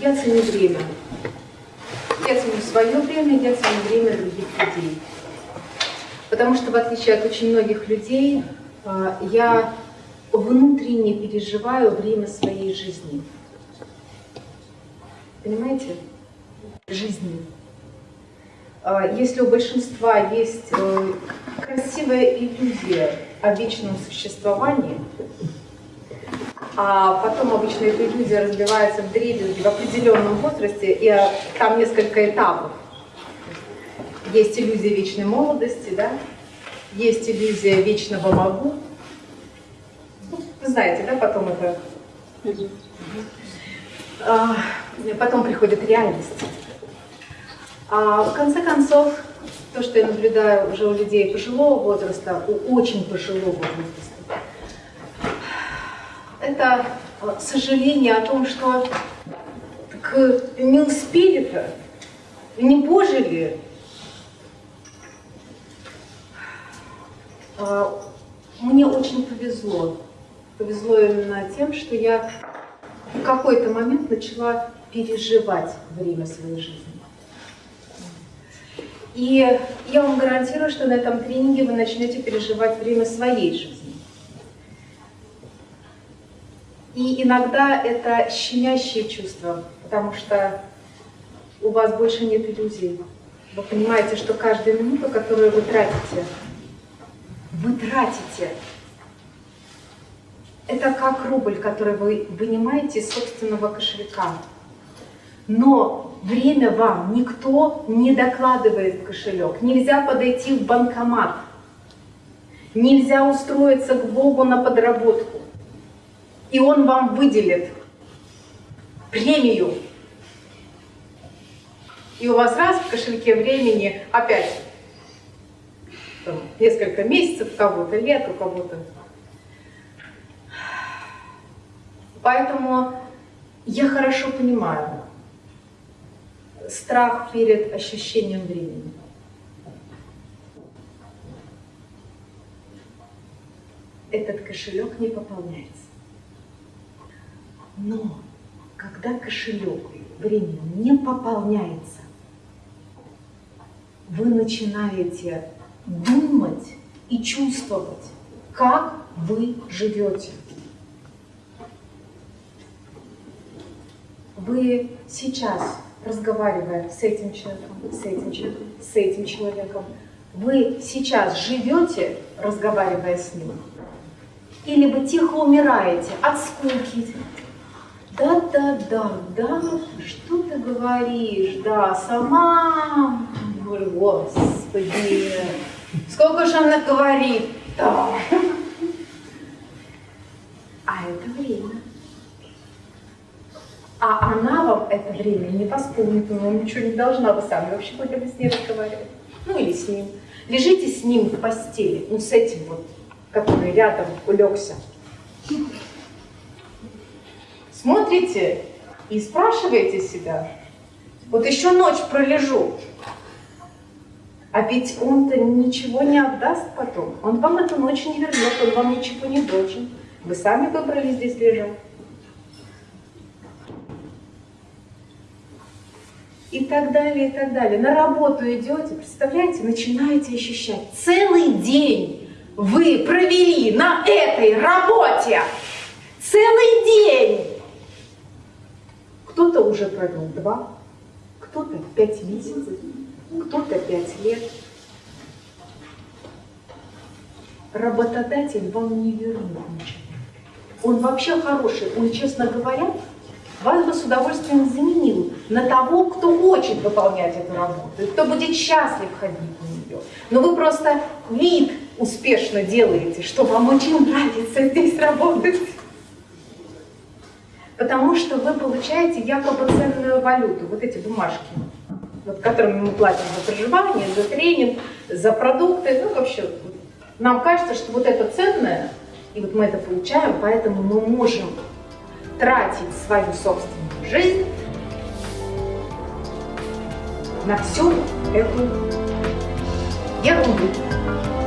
я ценю время. Я ценю свое время, я ценю время других людей. Потому что, в отличие от очень многих людей, а, я внутренне переживаю время своей жизни. Понимаете? Жизни. А, если у большинства есть э, красивая иллюзия о вечном существовании, а потом обычно эта иллюзия разбивается в дребезги в определенном возрасте, и а, там несколько этапов. Есть иллюзия вечной молодости, да? есть иллюзия вечного могу. Ну, вы знаете, да, потом это... А, потом приходит реальность. А в конце концов, то, что я наблюдаю уже у людей пожилого возраста, у очень пожилого возраста, это сожаление о том, что так не успели-то, не пожили. Мне очень повезло. Повезло именно тем, что я в какой-то момент начала переживать время своей жизни. И я вам гарантирую, что на этом тренинге вы начнете переживать время своей жизни. И иногда это щемящее чувство, потому что у вас больше нет иллюзий. Вы понимаете, что каждую минуту, которую вы тратите, вы тратите. Это как рубль, который вы вынимаете из собственного кошелька. Но время вам никто не докладывает в кошелек. Нельзя подойти в банкомат. Нельзя устроиться к Богу на подработку. И Он вам выделит премию. И у вас раз в кошельке времени опять там, несколько месяцев, у кого-то лет, у кого-то. Поэтому я хорошо понимаю, страх перед ощущением времени. Этот кошелек не пополняется. Но когда кошелек времени не пополняется, вы начинаете думать и чувствовать, как вы живете. Вы сейчас разговаривая с этим человеком, с этим человеком, с этим человеком, вы сейчас живете, разговаривая с ним, или вы тихо умираете от скуки. Да-да-да, да, что ты говоришь, да, сама, говорю, господи, сколько же она говорит, да. А это время. А она вам это время не восполнит, она ничего не должна, вы сами вообще хотя бы с ней разговаривать. Ну или с ним. Лежите с ним в постели, ну с этим вот, который рядом улегся. Смотрите и спрашиваете себя, вот еще ночь пролежу, а ведь он-то ничего не отдаст потом. Он вам эту ночь не вернет, он вам ничего не должен. Вы сами выбрали здесь лежать. и так далее, и так далее. На работу идете, представляете, начинаете ощущать, целый день вы провели на этой работе, целый день. Кто-то уже провел два, кто-то пять месяцев, кто-то пять лет. Работодатель вам не вернет ничего. Он вообще хороший, он, честно говоря, вас бы с удовольствием заменил на того, кто хочет выполнять эту работу, кто будет счастлив ходить на нее. Но вы просто вид успешно делаете, что вам очень нравится здесь работать. Потому что вы получаете якобы ценную валюту, вот эти бумажки, вот, которыми мы платим за проживание, за тренинг, за продукты, ну вообще. Нам кажется, что вот это ценное, и вот мы это получаем, поэтому мы можем тратить свою собственную жизнь на всю эту ерунду.